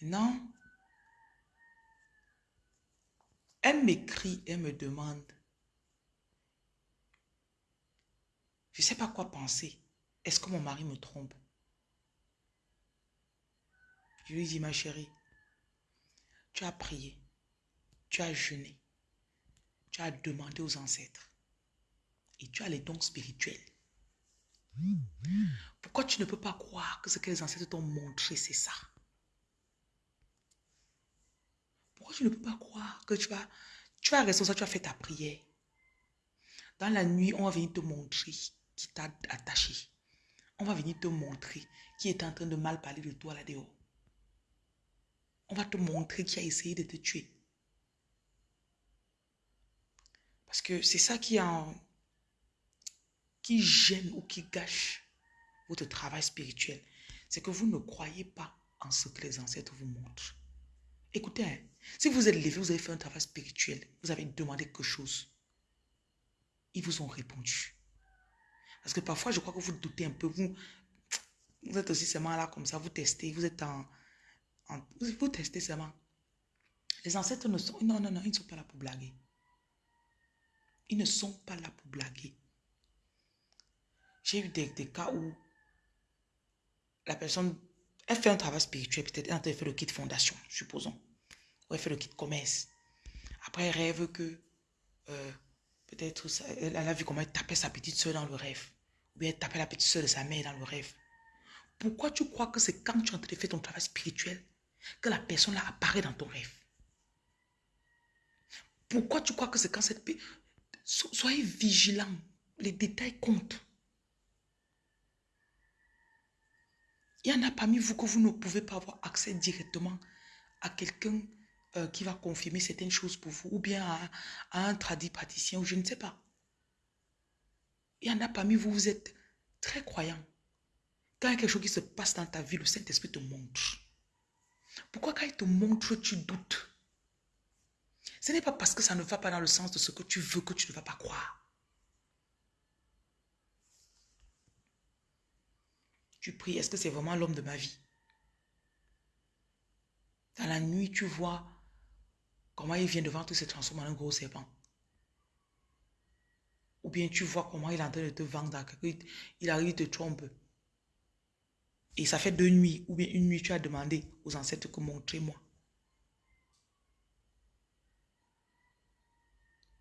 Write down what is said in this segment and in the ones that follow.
Maintenant, elle m'écrit, elle me demande, je ne sais pas quoi penser. Est-ce que mon mari me trompe? Je lui dis, ma chérie, tu as prié, tu as jeûné, tu as demandé aux ancêtres et tu as les dons spirituels. Pourquoi tu ne peux pas croire que ce que les ancêtres t'ont montré, c'est ça? Tu ne peux pas croire que tu vas, tu vas rester ça, tu as fait ta prière Dans la nuit, on va venir te montrer qui t'a attaché. On va venir te montrer qui est en train de mal parler de toi là-dehors. On va te montrer qui a essayé de te tuer. Parce que c'est ça qui, en, qui gêne ou qui gâche votre travail spirituel. C'est que vous ne croyez pas en ce que les ancêtres vous montrent. Écoutez, hein, si vous êtes levé, vous avez fait un travail spirituel, vous avez demandé quelque chose, ils vous ont répondu. Parce que parfois, je crois que vous doutez un peu. Vous, vous êtes aussi seulement là comme ça, vous testez, vous êtes en... vous testez seulement. Les ancêtres ne sont... Non, non, non, ils ne sont pas là pour blaguer. Ils ne sont pas là pour blaguer. J'ai eu des, cas où la personne, elle fait un travail spirituel, peut-être elle fait le kit fondation, supposons. Ou elle fait le kit commerce. Après, elle rêve que euh, peut-être elle a vu comment elle tapait sa petite soeur dans le rêve. Ou elle tapait la petite soeur de sa mère dans le rêve. Pourquoi tu crois que c'est quand tu es en train de faire ton travail spirituel que la personne là apparaît dans ton rêve? Pourquoi tu crois que c'est quand cette... Soyez vigilants. Les détails comptent. Il y en a parmi vous que vous ne pouvez pas avoir accès directement à quelqu'un euh, qui va confirmer certaines choses pour vous, ou bien à, un tradit praticien, ou je ne sais pas. Il y en a parmi vous, vous êtes très croyants. Quand quelque chose qui se passe dans ta vie, le Saint-Esprit te montre. Pourquoi quand il te montre, tu doutes? Ce n'est pas parce que ça ne va pas dans le sens de ce que tu veux que tu ne vas pas croire. Tu pries, est-ce que c'est vraiment l'homme de ma vie? Dans la nuit, tu vois comment il vient devant toi, se transforme en un gros serpent. Ou bien tu vois comment il est en train de te vendre. Il arrive, il te trompe. Et ça fait deux nuits, ou bien une nuit, tu as demandé aux ancêtres que montrez-moi.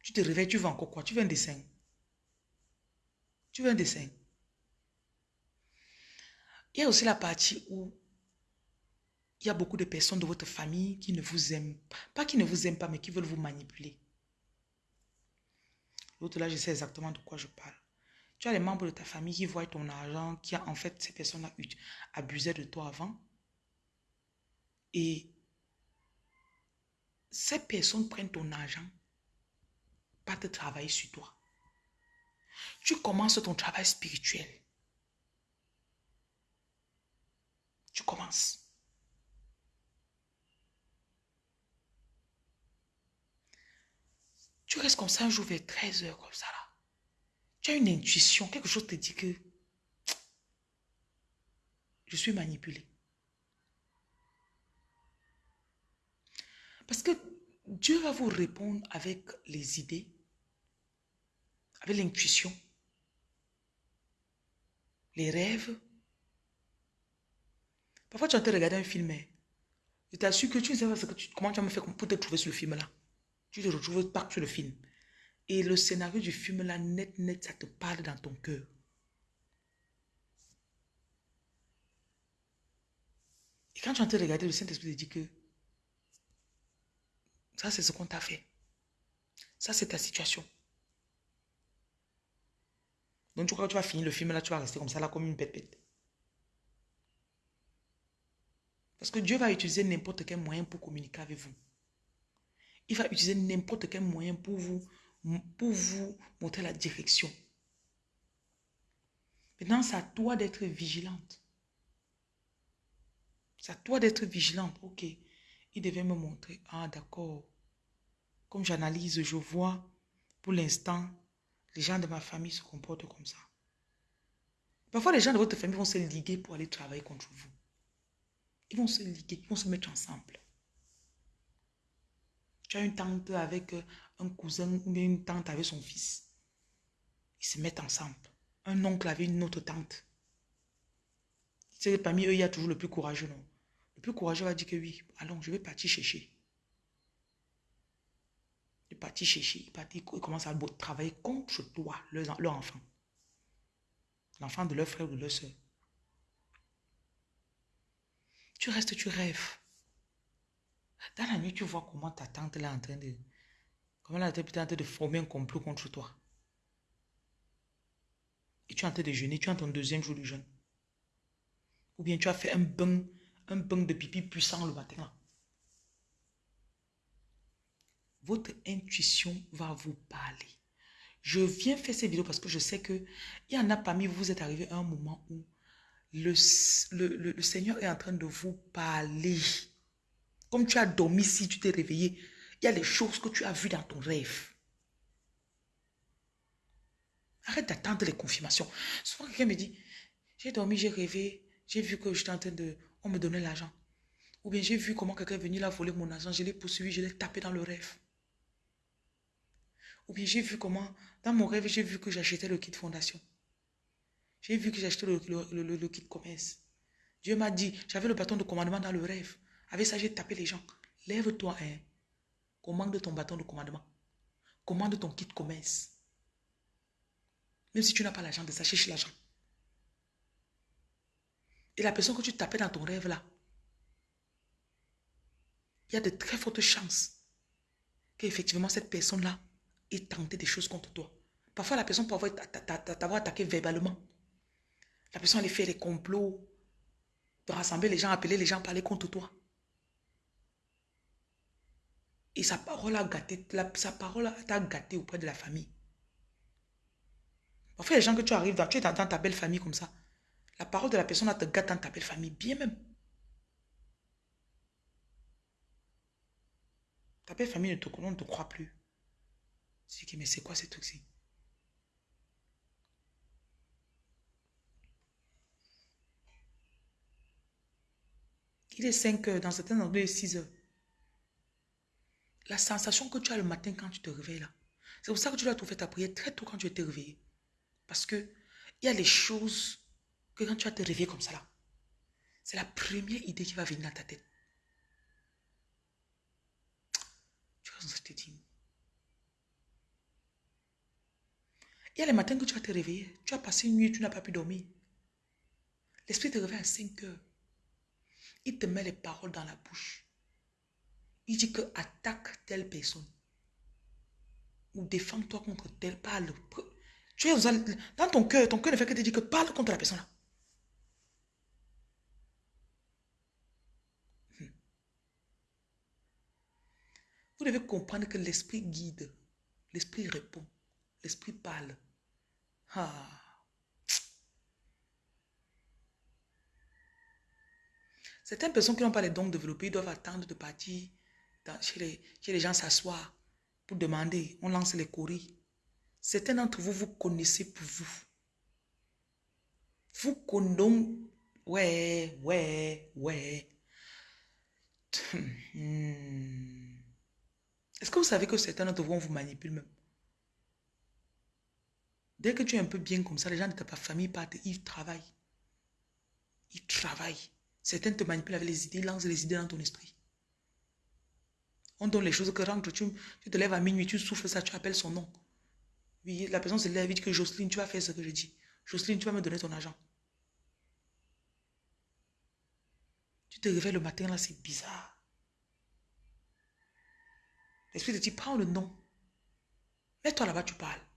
Tu te réveilles, tu veux encore quoi? Tu veux un dessin? Tu veux un dessin? Il y a aussi la partie où il y a beaucoup de personnes de votre famille qui ne vous aiment pas, qui ne vous aiment pas, mais qui veulent vous manipuler. L'autre là, je sais exactement de quoi je parle. Tu as les membres de ta famille qui voient ton argent, qui a en fait ces personnes-là abusé de toi avant. Et ces personnes prennent ton argent, pas te travailler sur toi. Tu commences ton travail spirituel. Tu commences. Tu restes comme ça un jour vers 13 heures, comme ça là. Tu as une intuition, quelque chose te dit que je suis manipulé. Parce que Dieu va vous répondre avec les idées, avec l'intuition, les rêves, Parfois, tu as en regarder un film. Hein. Je t'assure que tu ne sais pas comment tu vas me faire pour te trouver sur le film-là. Tu te retrouves pas sur le film. Et le scénario du film-là, net, net, ça te parle dans ton cœur. Et quand tu es en train de regarder, le Saint-Esprit te dit que ça, c'est ce qu'on t'a fait. Ça, c'est ta situation. Donc, tu crois que tu vas finir le film là, tu vas rester comme ça là, comme une pépette. Parce que Dieu va utiliser n'importe quel moyen pour communiquer avec vous. Il va utiliser n'importe quel moyen pour vous, pour vous montrer la direction. Maintenant, c'est à toi d'être vigilante. C'est à toi d'être vigilante. Ok, il devait me montrer. Ah, d'accord. Comme j'analyse, je vois, pour l'instant, les gens de ma famille se comportent comme ça. Parfois, les gens de votre famille vont se liguer pour aller travailler contre vous. Ils vont se liguer, ils vont se mettre ensemble. Tu as une tante avec euh, un cousin ou une tante avec son fils. Ils se mettent ensemble. Un oncle avec une autre tante. C'est parmi eux, il y a toujours le plus courageux, non? Le plus courageux va dire que oui, allons, je vais partir chercher. Il est parti chercher, il, parti, il commence à travailler contre toi, leur enfant. L'enfant de leur frère ou de leur soeur. Tu restes, tu rêves. Dans la nuit, tu vois comment ta tante est en train de... Comment elle est en train de former un complot contre toi. Et tu es en train de jeûner, tu es en ton deuxième jour de jeûne. Ou bien tu as fait un bain, un bain de pipi puissant le matin. Votre intuition va vous parler. Je viens faire ces vidéos parce que je sais que il y en a parmi vous, vous êtes arrivé à un moment où le, le, Seigneur est en train de vous parler. Comme tu as dormi, si tu t'es réveillé, il y a des choses que tu as vues dans ton rêve. Arrête d'attendre les confirmations. Souvent, quelqu'un me dit, j'ai dormi, j'ai rêvé, j'ai vu que j'étais en train de... On me donnait l'argent. Ou bien j'ai vu comment quelqu'un est venu là voler mon argent, je l'ai poursuivi, je l'ai tapé dans le rêve. Ou bien j'ai vu comment, dans mon rêve, j'ai vu que j'achetais le kit fondation. J'ai vu que j'achetais le, le, kit commerce. Dieu m'a dit, j'avais le bâton de commandement dans le rêve. Avec ça, j'ai tapé les gens. Lève-toi, hein. Commande ton bâton de commandement. Commande ton kit commerce. Même si tu n'as pas l'argent de ça, cherche l'argent. Et la personne que tu tapais dans ton rêve là, il y a de très fortes chances qu'effectivement cette personne-là ait tenté des choses contre toi. Parfois, la personne peut avoir t'avoir attaqué verbalement. La personne allait faire des complots, de rassembler les gens, appeler les gens, parler contre toi. Et sa parole a gâté, sa parole t'a gâté auprès de la famille. Parfois, les gens que tu arrives dans, tu es dans ta belle famille comme ça. La parole de la personne te gâte dans ta belle famille, bien même. Ta belle famille ne te, croit plus. C'est que, mais c'est quoi ce truc-ci? Il est 5 heures, dans certains endroits, il est 6 heures. La sensation que tu as le matin quand tu te réveilles là, c'est pour ça que tu dois trouver ta prière très tôt quand tu es réveillé. Parce que il y a des choses que quand tu vas te réveiller comme ça là, c'est la première idée qui va venir dans ta tête. Tu vois ce que je. Il y a les matins que tu vas te réveiller, tu as passé une nuit, tu n'as pas pu dormir. L'esprit te réveille à 5 heures. Il te met les paroles dans la bouche. Il dit que attaque telle personne. Ou défends-toi contre telle. Parle. Tu es dans ton cœur, ton cœur ne fait que te dire que parle contre la personne là. Hmm. Vous devez comprendre que l'esprit guide, l'esprit répond, l'esprit parle. Ah. Certaines personnes qui n'ont pas les dons développés doivent attendre de partir chez, les, gens s'asseoir pour demander. On lance les courriers. Certains d'entre vous, vous connaissez pour vous. Vous connaissez. Ouais, ouais, ouais. Hmm. Est-ce que vous savez que certains d'entre vous, on vous manipule même? Dès que tu es un peu bien comme ça, les gens de ta famille partent, ils travaillent. Ils travaillent. Certains te manipulent avec les idées, lancent les idées dans ton esprit. On donne les choses que rentre, tu, te lèves à minuit, tu souffles ça, tu appelles son nom. La personne se lève dit que Jocelyne, tu vas faire ce que je dis. Jocelyne, tu vas me donner ton argent. Tu te réveilles le matin, là, c'est bizarre. L'esprit te dit, prends le nom. Mets-toi là-bas, tu parles.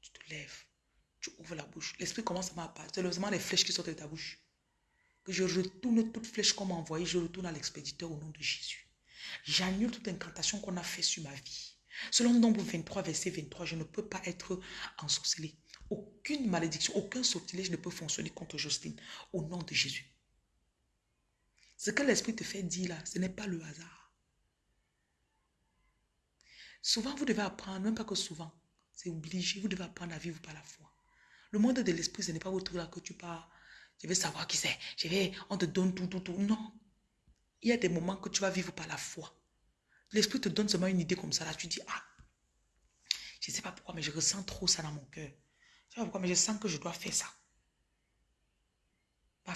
Tu te lèves. Tu ouvres la bouche. L'esprit commence à parler. C'est les flèches qui sortent de ta bouche. Que je retourne toute flèche qu'on m'a envoyée. Je retourne à l'expéditeur au nom de Jésus. J'annule toute incantation qu'on a fait sur ma vie. Selon Nombre 23, verset 23, je ne peux pas être ensorcelé. Aucune malédiction, aucun sortilège ne peut fonctionner contre Justine. Au nom de Jésus. Ce que l'Esprit te fait dire là, ce n'est pas le hasard. Souvent, vous devez apprendre, même pas que souvent, c'est obligé, vous devez apprendre à vivre par la foi. Le monde de l'esprit, ce n'est pas votre là que tu pars. Je vais savoir qui c'est. Je vais, on te donne tout, tout, tout. Non. Il y a des moments que tu vas vivre par la foi. L'esprit te donne seulement une idée comme ça. Là, tu dis, ah, je ne sais pas pourquoi, mais je ressens trop ça dans mon cœur. Je ne sais pas pourquoi, mais je sens que je dois faire ça. Pas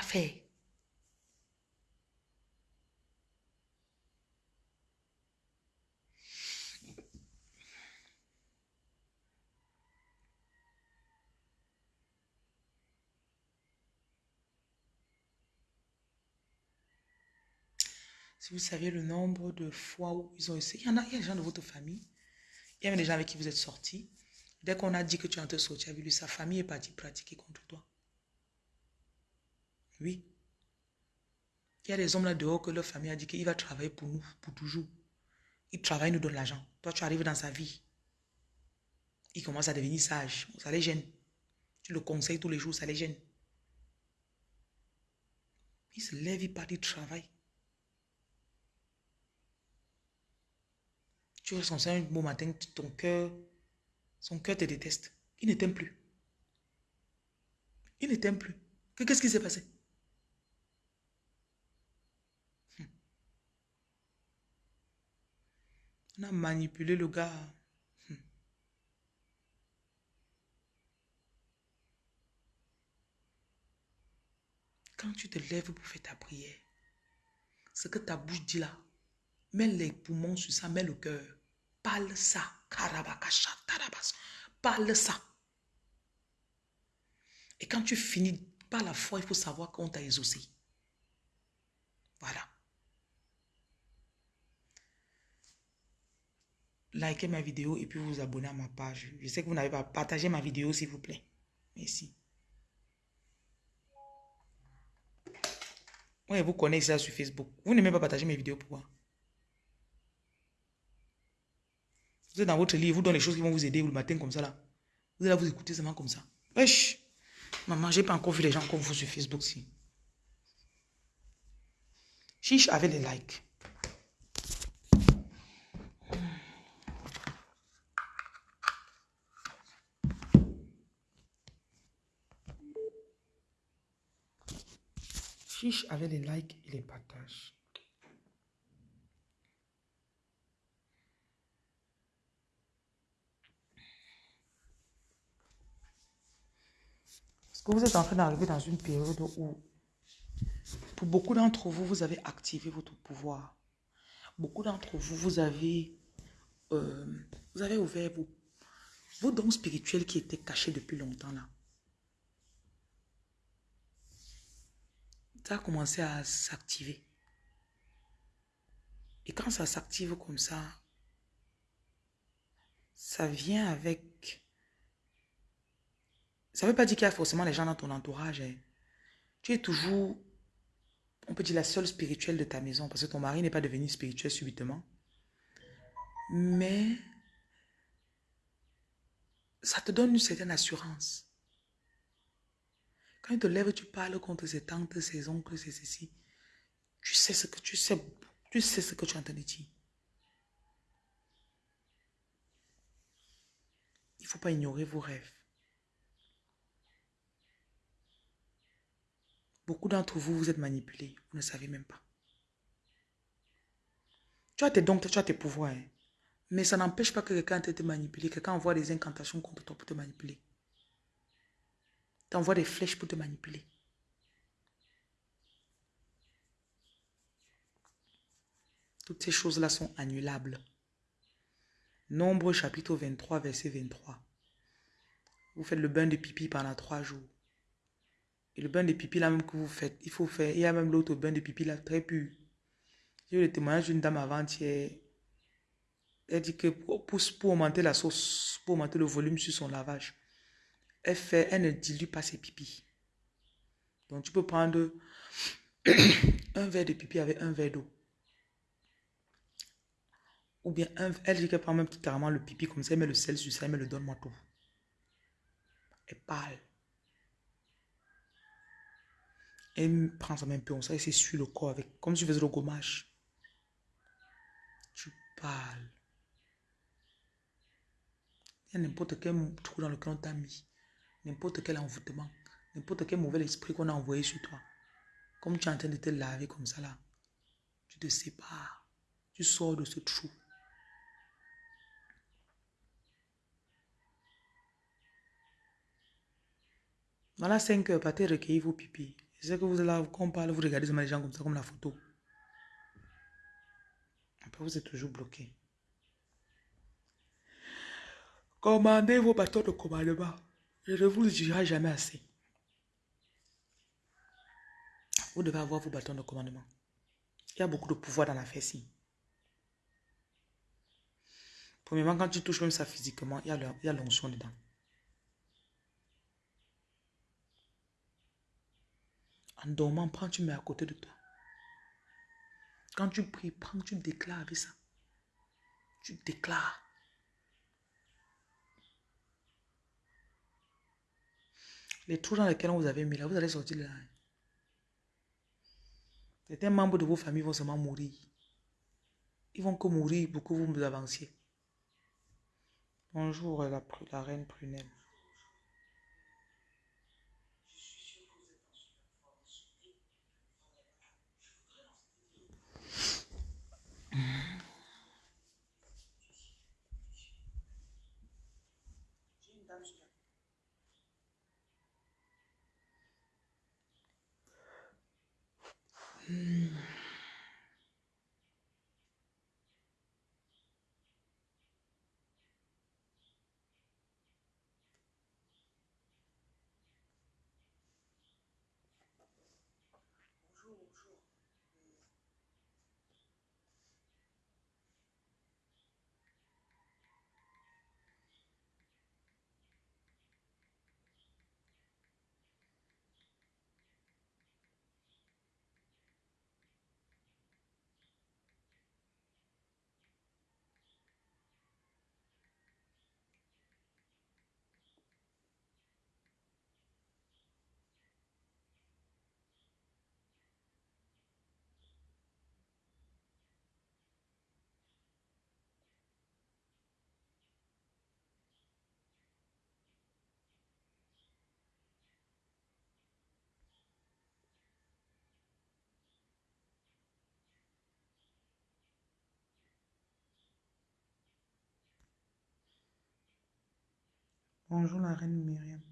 fait. Si vous saviez le nombre de fois où ils ont essayé, il y en a, des gens de votre famille, il y a des gens avec qui vous êtes sortis. Dès qu'on a dit que tu es en train de sortir avec lui, sa famille est partie pratiquer contre toi. Oui. Il y a des hommes là dehors que leur famille a dit qu'il va travailler pour nous, pour toujours. Il travaille, il nous donne l'argent. Toi, tu arrives dans sa vie. Il commence à devenir sage. Ça les gêne. Tu le conseilles tous les jours, ça les gêne. Il se lève, il part, il travaille. Tu es son un beau matin, ton cœur, son cœur te déteste. Il ne t'aime plus. Il ne t'aime plus. Qu'est-ce qui s'est passé? Hmm. On a manipulé le gars. Hmm. Quand tu te lèves pour faire ta prière, ce que ta bouche dit là, Mets les poumons sur ça, mets le cœur. Parle ça. Parle ça. Et quand tu finis par la foi, il faut savoir qu'on t'a exaucé. Voilà. Likez ma vidéo et puis vous abonnez à ma page. Je sais que vous n'avez pas partagé ma vidéo, s'il vous plaît. Merci. Oui, vous connaissez ça sur Facebook. Vous n'aimez pas partager mes vidéos, pourquoi? Vous êtes dans votre lit, vous donnez les choses qui vont vous aider le matin comme ça là. Vous allez vous écouter seulement comme ça. Wesh! Maman, j'ai pas encore vu les gens comme vous sur Facebook si. Chiche avec les likes. Chiche avec les likes et les partages. Que vous êtes en train d'arriver dans une période où, pour beaucoup d'entre vous, vous avez activé votre pouvoir. Beaucoup d'entre vous, vous avez, euh, vous avez ouvert vos, vos dons spirituels qui étaient cachés depuis longtemps là. Ça a commencé à s'activer. Et quand ça s'active comme ça, ça vient avec ça ne veut pas dire qu'il y a forcément les gens dans ton entourage. Hein. Tu es toujours, on peut dire, la seule spirituelle de ta maison parce que ton mari n'est pas devenu spirituel subitement. Mais ça te donne une certaine assurance. Quand tu te lèves, tu parles contre ses tantes, ses oncles, ses ceci. Tu sais ce que tu sais, tu sais ce que tu entends dire. Il ne faut pas ignorer vos rêves. Beaucoup d'entre vous, vous êtes manipulés. Vous ne savez même pas. Tu as tes dons, tu as tes pouvoirs. Hein. Mais ça n'empêche pas que quelqu'un te manipulé. Quelqu'un envoie des incantations contre toi pour te manipuler. Tu envoies des flèches pour te manipuler. Toutes ces choses-là sont annulables. Nombre chapitre 23, verset 23. Vous faites le bain de pipi pendant trois jours. Et le bain de pipi là même que vous faites, il faut faire. Il y a même l'autre bain de pipi là, très pur. J'ai eu le témoignage d'une dame avant-hier. Elle dit que pour, augmenter la sauce, pour augmenter le volume sur son lavage, elle, fait, elle ne dilue pas ses pipis. Donc tu peux prendre un verre de pipi avec un verre d'eau. Ou bien, elle dit qu'elle prend même carrément le pipi comme ça, elle met le sel sur ça, elle me le donne moi tout. Elle parle. Elle prend peu, on ça, c'est sur le corps, avec, comme si tu faisais le gommage. Tu parles. Il y a n'importe quel trou dans lequel on t'a mis. n'importe quel envoûtement, n'importe quel mauvais esprit qu'on a envoyé sur toi. Comme tu es en train de te laver comme ça là, tu te sépares, tu sors de ce trou. Voilà 5 heures, partez recueillir vos pipis. Je sais que vous là, quand on parle, vous regardez les gens comme ça, comme la photo. Après, vous êtes toujours bloqué. Commandez vos bâtons de commandement. Je ne vous le dirai jamais assez. Vous devez avoir vos bâtons de commandement. Il y a beaucoup de pouvoir dans la fesse. Premièrement, quand tu touches même ça physiquement, il y a l'onction dedans. En dormant, prends, tu mets à côté de toi. Quand tu pries, prends, tu déclares avec ça. Tu déclares. Les trous dans lesquels vous avez mis là, vous allez sortir de là. Certains membres de vos familles vont seulement mourir. Ils vont que mourir pour que vous avanciez. Bonjour la reine prunelle. ушел, ушел. Bonjour la reine Myriam.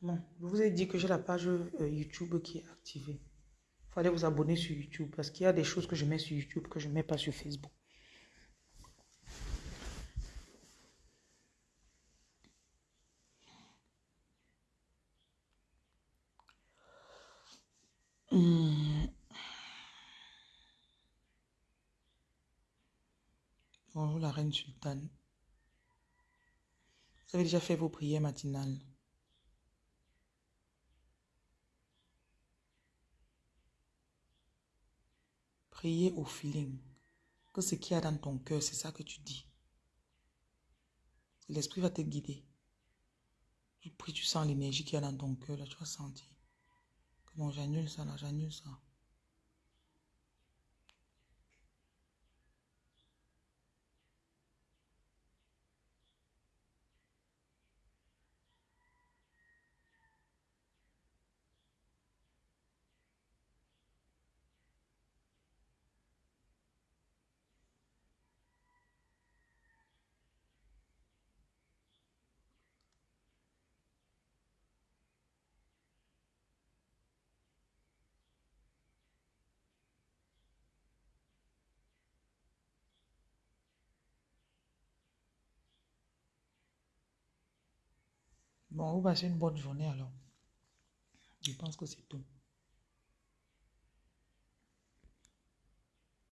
Bon, je vous ai dit que j'ai la page euh, YouTube qui est activée. Il fallait vous abonner sur YouTube parce qu'il y a des choses que je mets sur YouTube que je ne mets pas sur Facebook. Bonjour la reine sultane. Vous avez déjà fait vos prières matinales. Priez au feeling. Que ce qu'il y a dans ton cœur, c'est ça que tu dis. L'esprit va te guider. Tu pries, tu sens l'énergie qu'il y a dans ton cœur, là, tu vas sentir. Bon, j'annule ça là, j'annule ça. Bon, vous passez une bonne journée alors. Je pense que c'est tout.